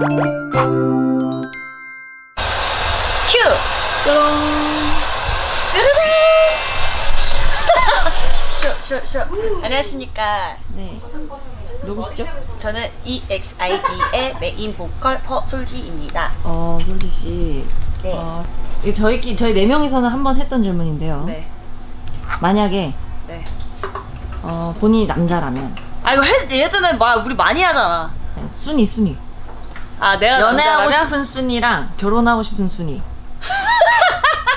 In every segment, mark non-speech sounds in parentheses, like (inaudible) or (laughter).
큐! (laughs) 쇼, 쇼, 쇼. 안녕하십니까. 네. 누구시죠? 저는 EXID의 메인 보컬 허솔지입니다. 어, 솔지 씨. 네. 어, 저희끼 저희 네 명이서는 한 번 했던 질문인데요. 네. 만약에 네. 어, 본인이 남자라면 아, 이거 해, 예전에 막 우리 많이 하잖아. 네, 순위 순위. 아, 내가 연애하고 남자라면? 싶은 순위랑 결혼하고 싶은 순위를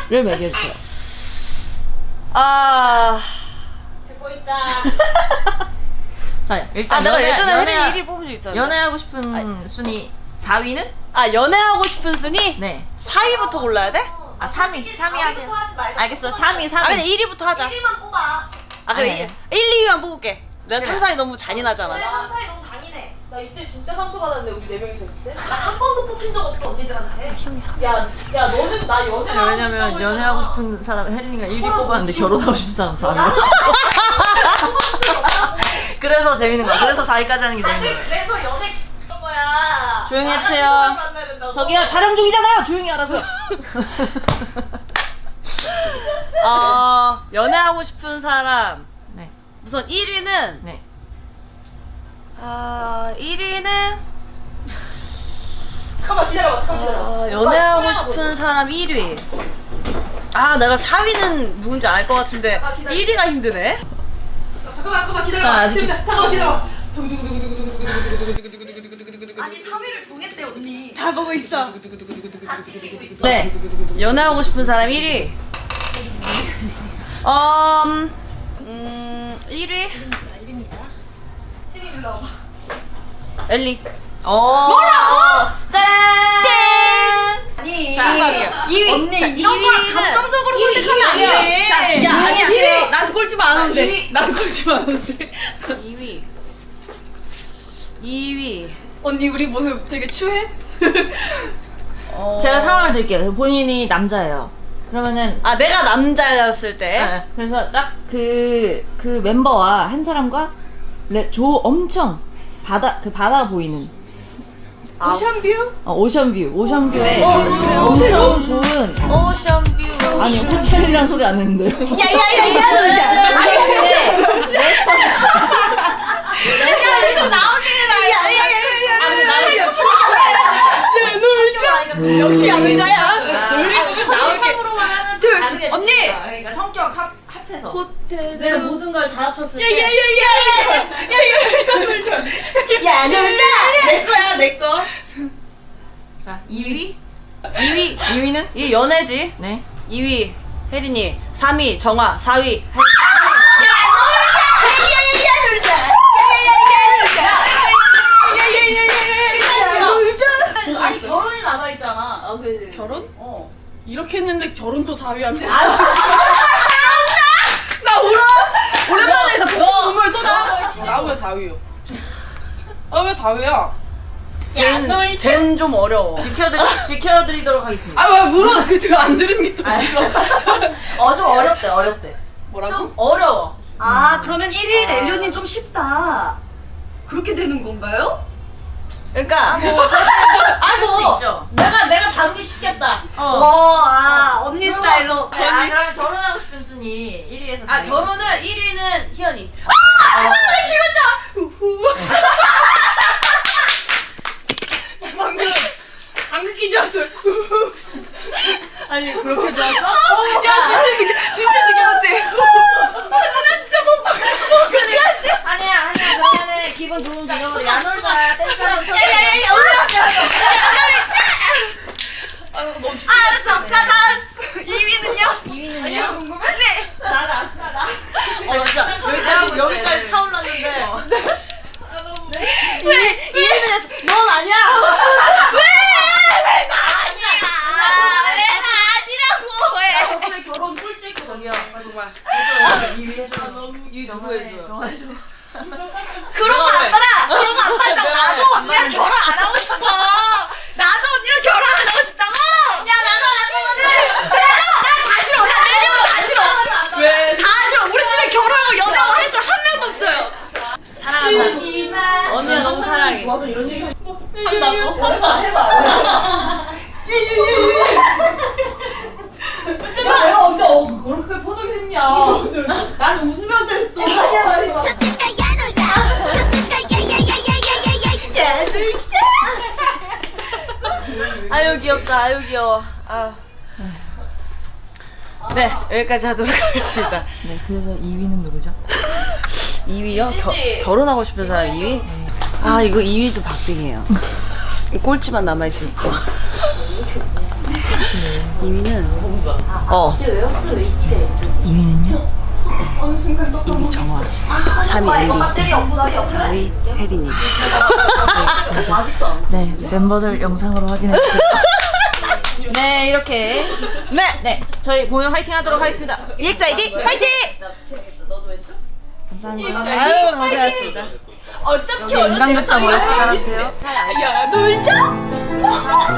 매겨주세요. 아. 자, 일단 아, 내가 연애- 예전에 연애- 혜린이 1위 뽑은 적 있었는데. 연애하고 싶은 순위 4위는? 아, 연애하고 싶은 순위? 네. 4위부터 골라야 돼? 아, 3위. 3위 하세요. 알겠어. 3위, 3위. 아, 그냥 1위부터 하자. 1위만 뽑아. 아, 그래. 아니, 아니. 1, 2위만 뽑을게. 내가 그래. 3, 4위 너무 잔인하잖아. 그래, 상사이 너무 잔인해. 나 이때 진짜 상처받았는데 우리 네 명이서 했을 때? 나 한 번도 뽑힌 적 없어, 언니들한테. 형이 3위. 야, 야 너는 나 연애하고 왜냐면 싶다고 연애하고 했잖아. 싶은 사람 혜린이가 1위 뽑았는데 결혼하고 싶은 사람 4위. (laughs) 그래서 재밌는 거야. 그래서 4위까지 하는 게 재밌는 거야. 그래서 연애 그런 거야. 조용히 해주세요. 저기요 촬영 중이잖아요. 조용히 하라고요. (laughs) 어, 연애하고 싶은 사람. 네, 우선 1위는, 네. 아, 1위는, 잠깐만 기다려봐, 잠깐 기다려봐. 어, 연애하고 싶은 사람 1위. 아, 내가 4위는 누군지 알 것 같은데, 1위가 힘드네? 잠깐만, 잠깐만 아, 기다려봐. 아직- 재밌다. 잠깐만 기다려봐. 아니, 3위를 정했대, 언니. 다 보고 있어. 네. 연애하고 싶은 사람 1위. 음, 음, 1위? 엘리. 어. 뭐라고? 짠. 아니, 자, 할게요. 2위. 언니, 이런 걸 감정적으로 선택하면 안 돼. 자, 야, 아니야. 이위. 난 꼴찌 많은데. 난 꼴찌 많은데. 2위. 2위. 언니 우리 모습 되게 추해? 어... 제가 상황을 드릴게요. 본인이 남자예요. 그러면은 아, 내가 남자였을 때. 네. 그래서 딱 그그 멤버와 한 사람과 레, 조 엄청 바다 그 바다 보이는 오션뷰? 어, 오션뷰 오션뷰에 엄청 좋은 ocean view. 아니 호텔이란 소리 안 했는데요. 야야야야. 아니 근데 좀 나오게 해라. 아니 나는 역시 안 의자야. 놀리 보면 나올게. 저, 언니! 그러니까 성격 합 합 해서 호텔. 내가 모든 걸 다 합쳤을 때 야, 놀자! 내 거야, 내 거. 자 2위 2위 2위는 이 연애지. 네 2위 혜린이, 3위 정화, 4위 아니 결혼이 남아 있잖아. 아, 그래. 결혼? 어. 이렇게 했는데 결혼도 4위한테. 나 울어! 오랜만에 해서 눈물 쏟아! 나 왜 4위요? 아, 왜 4위야? 쟨, 쟨좀 어려워. 지켜드리 지켜드리도록 하겠습니다. 아, 왜 울어? 그거 안 들은 게더 싫어. (laughs) 어 좀 어렵대 어렵대. 뭐라고? 어려워. 아, 그러면 1위 엘리언이 좀 쉽다. 그렇게 되는 건가요? 그러니까 수도 아뭐 있죠. 내가 내가 다루기 쉽겠다. 어. 어, 아, 언니 스타일로. 아 그러면 결혼하고 싶은 순위 1위에서 아 결혼은 1위는 희연이. 방금, 방금 끼지 않았어. 아니 그렇게 좋았어? 야, 진짜 진짜 느껴졌지? 나 진짜 못 봐. 아니야 아니야 그러면은 기분 좋은 기념으로 야놀바 댄스 한번 쳐. 아, 너무 이 너무 해줘. 정말 좋아. 그런 거 안 받아! 그런 거 안 받아! 나도 언니랑 결혼 안 하고 싶어! 나도 언니랑 결혼 안 하고 싶다고! 야, 나도, 나도, 나도! 나 다 싫어! 나 내려고 다 싫어! 왜? 다 싫어! 우리 집에 결혼하고 연애하고 할 사람 한 명도 없어요! 사랑한다. 언니야, 너무 사랑해. 맞아, 이런 얘기 한다고? 한다. 해봐. 예, 예, 예, 난 웃으면서 했어. 아유 귀엽다 아유 귀여워 아. 네 여기까지 하도록 하겠습니다 네, 그래서 2위는 누구죠? (laughs) 2위요? 결혼하고 싶은 사람 2위? 아 이거 2위도 박빙이에요 꼴찌만 남아있을 거 2위는 어 2위는요? 2위 정화 3위 엘리 4위 혜린이 네, 멤버들 영상으로 확인해주세요. 네, 이렇게. 네! 네, 저희 공연 화이팅 하도록 하겠습니다 EXID 화이팅! 감사합니다. 아유 고생하셨습니다 여기 연강극장 모여서 깔아주세요. 야 놀자! 야!